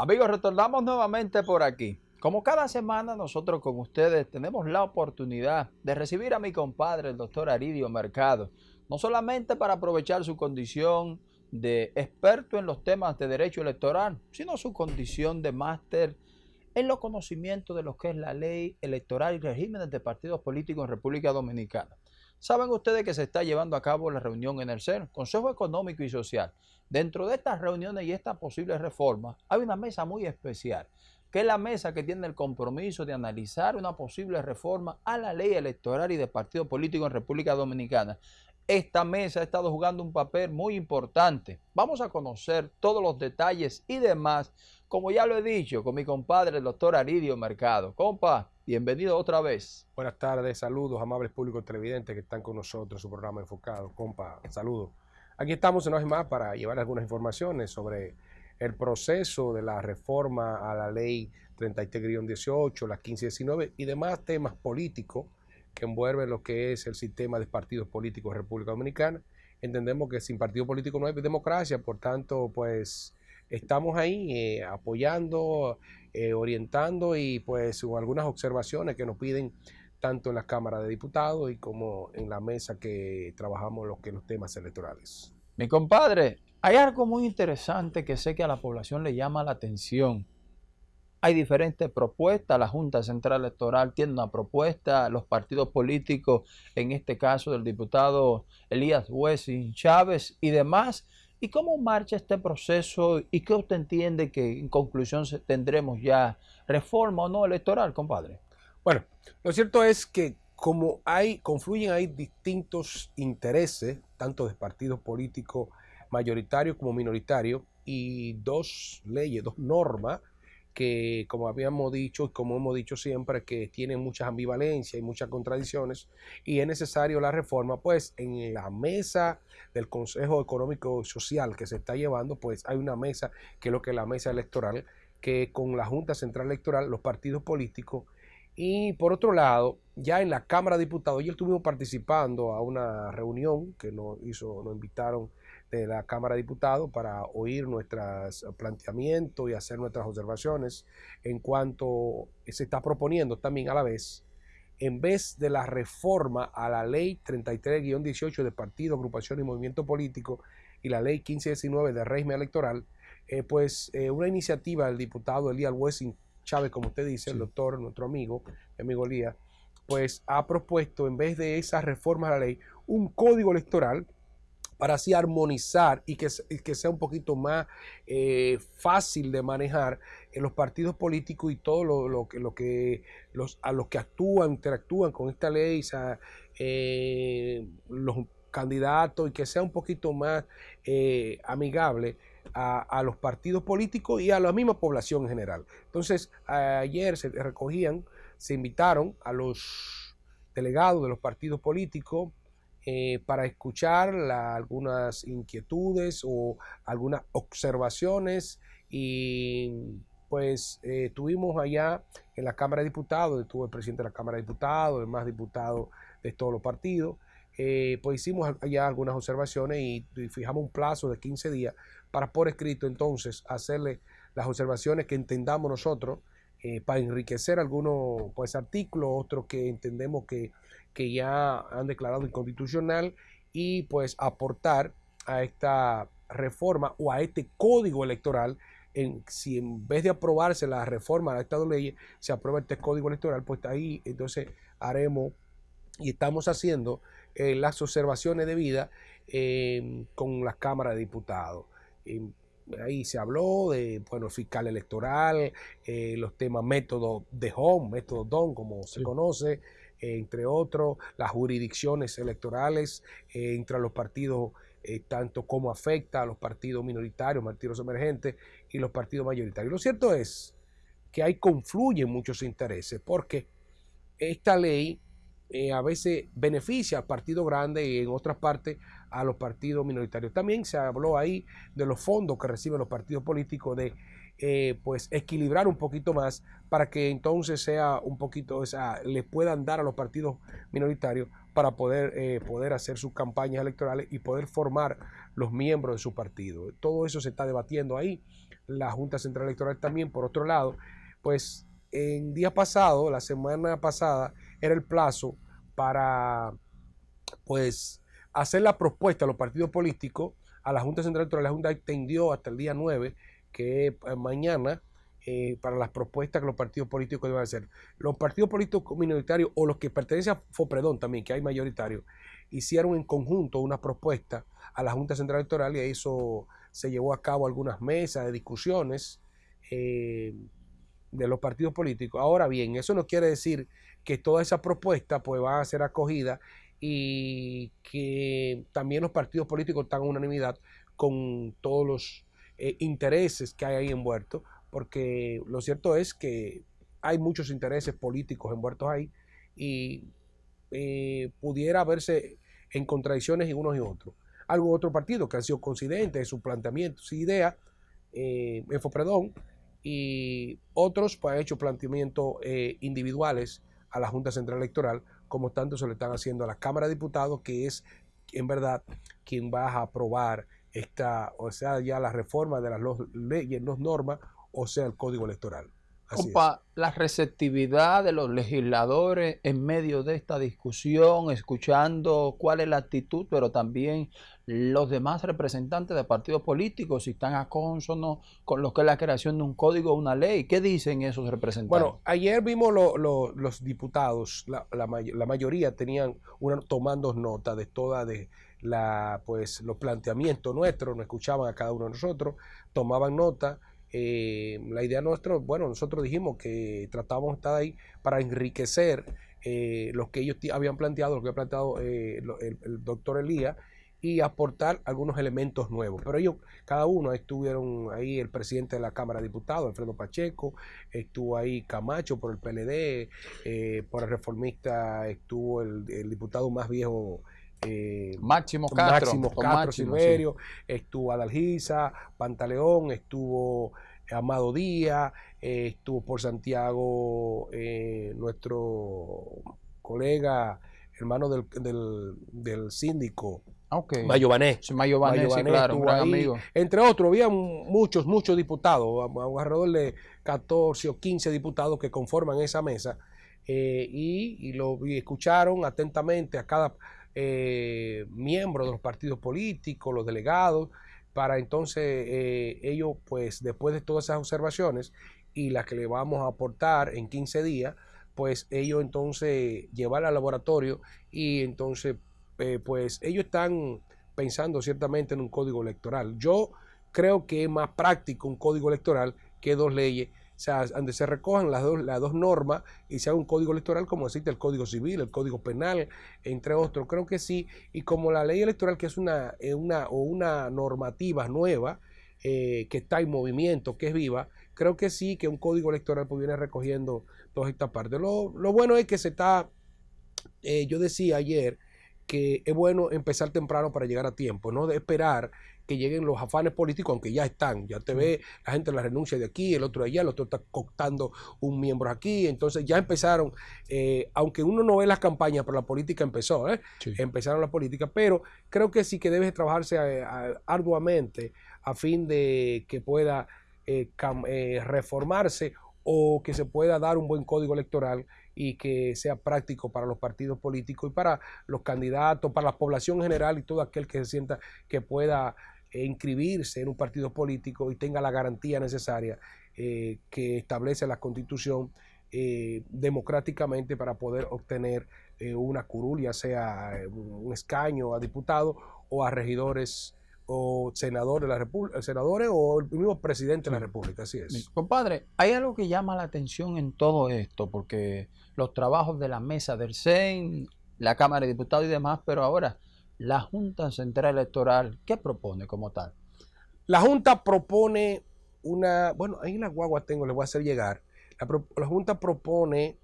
Amigos, retornamos nuevamente por aquí. Como cada semana nosotros con ustedes tenemos la oportunidad de recibir a mi compadre, el doctor Aridio Mercado, no solamente para aprovechar su condición de experto en los temas de derecho electoral, sino su condición de máster en los conocimientos de lo que es la ley electoral y regímenes de partidos políticos en República Dominicana. Saben ustedes que se está llevando a cabo la reunión en el CEN, Consejo Económico y Social. Dentro de estas reuniones y estas posibles reformas hay una mesa muy especial, que es la mesa que tiene el compromiso de analizar una posible reforma a la ley electoral y de partidos políticos en República Dominicana. Esta mesa ha estado jugando un papel muy importante. Vamos a conocer todos los detalles y demás, como ya lo he dicho, con mi compadre, el doctor Aridio Mercado. Compa, bienvenido otra vez. Buenas tardes, saludos, amables públicos televidentes que están con nosotros en su programa enfocado. Compa, saludos. Aquí estamos una vez más para llevar algunas informaciones sobre el proceso de la reforma a la ley 33-18, la 1519 y demás temas políticos que envuelven lo que es el sistema de partidos políticos de República Dominicana. Entendemos que sin partido político no hay democracia, por tanto, pues estamos ahí eh, apoyando, eh, orientando y pues algunas observaciones que nos piden tanto en la Cámara de Diputados y como en la mesa que trabajamos los, temas electorales. Mi compadre, hay algo muy interesante que sé que a la población le llama la atención hay diferentes propuestas. La Junta Central Electoral tiene una propuesta, los partidos políticos, en este caso del diputado Elías Wessing Chávez y demás. ¿Y cómo marcha este proceso y qué usted entiende que en conclusión tendremos ya reforma o no electoral, compadre? Bueno, lo cierto es que como hay, confluyen hay distintos intereses, tanto de partidos políticos mayoritarios como minoritarios, y dos leyes, dos normas que, como habíamos dicho y como hemos dicho siempre, que tiene muchas ambivalencias y muchas contradicciones y es necesario la reforma, pues en la mesa del Consejo Económico Social que se está llevando, pues hay una mesa que es lo que es la mesa electoral, que con la Junta Central Electoral, los partidos políticos y por otro lado, ya en la Cámara de Diputados, ya estuvimos participando a una reunión que nos hizo, nos invitaron de la Cámara de Diputados para oír nuestros planteamientos y hacer nuestras observaciones en cuanto se está proponiendo también a la vez, en vez de la reforma a la ley 33-18 de partido, agrupación y movimiento político y la ley 1519 de régimen electoral, eh, pues eh, una iniciativa del diputado Elías Wessing Chávez, como usted dice, el doctor, nuestro amigo, mi amigo Elías, pues ha propuesto en vez de esa reforma a la ley un código electoral para así armonizar y que, que sea un poquito más eh, fácil de manejar en los partidos políticos y todo lo, que, lo que los, a los que actúan, interactúan con esta ley, eh, los candidatos y que sea un poquito más eh, amigable a, los partidos políticos y a la misma población en general. Entonces, ayer se recogían, se invitaron a los delegados de los partidos políticos, eh, para escuchar algunas inquietudes o algunas observaciones y pues eh, tuvimos allá en la Cámara de Diputados, estuvo el presidente de la Cámara de Diputados, el más diputado de todos los partidos, eh, pues hicimos allá algunas observaciones y, fijamos un plazo de 15 días para por escrito entonces hacerle las observaciones que entendamos nosotros para enriquecer algunos pues artículos, otros que entendemos que que ya han declarado inconstitucional y pues aportar a esta reforma o a este código electoral en, si en vez de aprobarse la reforma de leyes, se aprueba este código electoral, pues ahí entonces haremos y estamos haciendo eh, las observaciones debidas eh, con la Cámara de Diputados. Ahí se habló de, bueno, fiscal electoral, eh, los temas método de home, método DON, como se conoce, entre otros, las jurisdicciones electorales eh, entre los partidos, eh, tanto como afecta a los partidos minoritarios, partidos emergentes y los partidos mayoritarios. Lo cierto es que ahí confluyen muchos intereses, porque esta ley eh, a veces beneficia al partido grande y en otras partes a los partidos minoritarios. También se habló ahí de los fondos que reciben los partidos políticos de eh, pues equilibrar un poquito más para que entonces sea un poquito, o sea, le puedan dar a los partidos minoritarios para poder, eh, poder hacer sus campañas electorales y poder formar los miembros de su partido. Todo eso se está debatiendo ahí. la Junta Central Electoral también, por otro lado, pues en día pasado, la semana pasada, era el plazo para pues hacer la propuesta a los partidos políticos a la Junta Central Electoral. La Junta extendió hasta el día 9, que es eh, mañana, eh, para las propuestas que los partidos políticos deben hacer. Los partidos políticos minoritarios o los que pertenecen a FOPREDON también, que hay mayoritarios, hicieron en conjunto una propuesta a la Junta Central Electoral y eso se llevó a cabo algunas mesas de discusiones eh, de los partidos políticos. Ahora bien, eso no quiere decir que toda esa propuesta pues a ser acogida y que también los partidos políticos tengan unanimidad con todos los eh, intereses que hay ahí envueltos, porque lo cierto es que hay muchos intereses políticos envueltos ahí y eh, pudiera verse en contradicciones en unos y otros. Algo otro partido que han sido coincidentes en su planteamiento, su idea, eh, Fopredón, y otros pues, han hecho planteamientos eh, individuales a la Junta Central Electoral, como tanto se le están haciendo a la Cámara de Diputados, que es en verdad quien va a aprobar esta, o sea, ya la reforma de las leyes, las normas o sea el código electoral. La receptividad de los legisladores en medio de esta discusión, escuchando cuál es la actitud, pero también los demás representantes de partidos políticos, si están a consono con lo que es la creación de un código o una ley. ¿Qué dicen esos representantes? Bueno, ayer vimos los diputados, la, mayoría tenían una, tomando nota de toda de la, pues, los planteamientos nuestros, nos escuchaban a cada uno de nosotros, tomaban nota eh, la idea nuestra, bueno, nosotros dijimos que tratábamos de estar ahí para enriquecer eh, lo que ellos habían planteado, lo que ha planteado eh, el, doctor Elías, y aportar algunos elementos nuevos. Pero ellos, cada uno, estuvieron ahí el presidente de la Cámara de Diputados, Alfredo Pacheco, estuvo ahí Camacho por el PLD, por el reformista estuvo el, diputado más viejo. Máximo Castro, Máximo Castro Silverio, estuvo Adalgisa, Pantaleón, estuvo Amado Díaz, eh, estuvo por Santiago eh, nuestro colega, hermano del, del, síndico. Okay. Mayo Bané. Mayo Bané, claro, un gran amigo. Entre otros, había muchos, muchos diputados, alrededor de 14 o 15 diputados que conforman esa mesa eh, y, lo escucharon atentamente a cada miembro de los partidos políticos, los delegados, para entonces eh, ellos, pues después de todas esas observaciones y las que le vamos a aportar en 15 días, pues ellos entonces llevar al laboratorio y entonces, eh, pues ellos están pensando ciertamente en un código electoral. Yo creo que es más práctico un código electoral que dos leyes o sea, donde se recojan las dos, las dos normas y se haga un código electoral como existe el Código Civil, el Código Penal, entre otros. Creo que sí. Y como la ley electoral, que es una, una, o una normativa nueva, eh, que está en movimiento, que es viva, creo que sí, que un código electoral pues viene recogiendo todas estas partes. Lo, bueno es que se está, eh, yo decía ayer, que es bueno empezar temprano para llegar a tiempo, no de esperar que lleguen los afanes políticos, aunque ya están. Ya te ve la gente la renuncia de aquí, el otro de allá, el otro está cooptando un miembro aquí. Entonces ya empezaron, eh, aunque uno no ve las campañas, pero la política empezó, ¿eh? empezaron la política. Pero creo que sí que debe trabajarse eh, arduamente a fin de que pueda reformarse o que se pueda dar un buen código electoral y que sea práctico para los partidos políticos y para los candidatos, para la población en general y todo aquel que se sienta que pueda e inscribirse en un partido político y tenga la garantía necesaria eh, que establece la constitución eh, democráticamente para poder obtener eh, una curul, ya sea un escaño a diputado o a regidores o senador de la República, eh, senadores o el mismo presidente de la República, así es. Compadre, hay algo que llama la atención en todo esto, porque los trabajos de la mesa del CEN, la Cámara de Diputados y demás, pero ahora la Junta Central Electoral, ¿qué propone como tal? La Junta propone una, bueno, ahí en la guagua tengo, les voy a hacer llegar, la, la Junta propone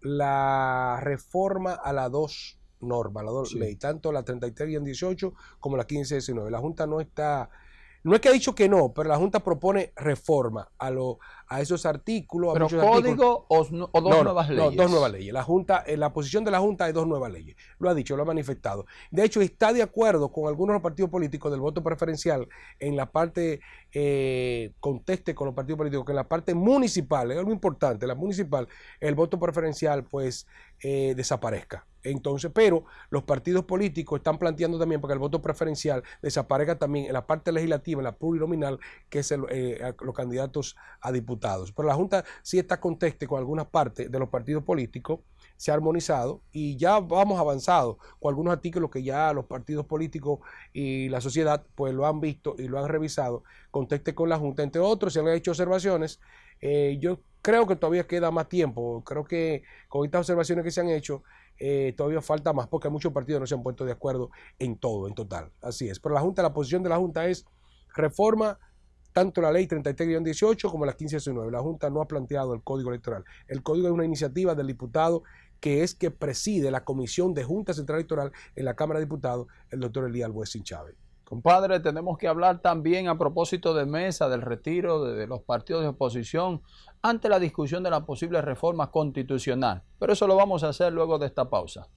la reforma a la 2 North Valador sí. Ley, tanto la 33 y en 18 como la 15 y 19. La Junta no está, no es que ha dicho que no, pero la Junta propone reforma a, lo, a esos artículos. A código artículos. O, o, dos no, nuevas leyes? No, dos nuevas leyes. La, junta, en la posición de la Junta es dos nuevas leyes. Lo ha dicho, lo ha manifestado. De hecho, está de acuerdo con algunos partidos políticos del voto preferencial en la parte, eh, conteste con los partidos políticos, que en la parte municipal, es algo importante, la municipal, el voto preferencial pues eh, desaparezca. Entonces, pero los partidos políticos están planteando también para que el voto preferencial desaparezca también en la parte legislativa, en la plurinominal, que es el, eh, los candidatos a diputados. Pero la Junta sí está conteste con algunas partes de los partidos políticos, se ha armonizado y ya vamos avanzado con algunos artículos que ya los partidos políticos y la sociedad pues lo han visto y lo han revisado, conteste con la Junta, entre otros, se han hecho observaciones. Eh, yo creo que todavía queda más tiempo, creo que con estas observaciones que se han hecho, eh, todavía falta más porque muchos partidos no se han puesto de acuerdo en todo, en total. Así es. Pero la Junta, la posición de la Junta es reforma tanto la ley 33-18 como la 15-19. La Junta no ha planteado el código electoral. El código es una iniciativa del diputado que es que preside la Comisión de Junta Central Electoral en la Cámara de Diputados, el doctor Elías Albuesín Chávez. Compadre, tenemos que hablar también a propósito de mesa, del retiro de, de los partidos de oposición ante la discusión de la posible reforma constitucional. Pero eso lo vamos a hacer luego de esta pausa.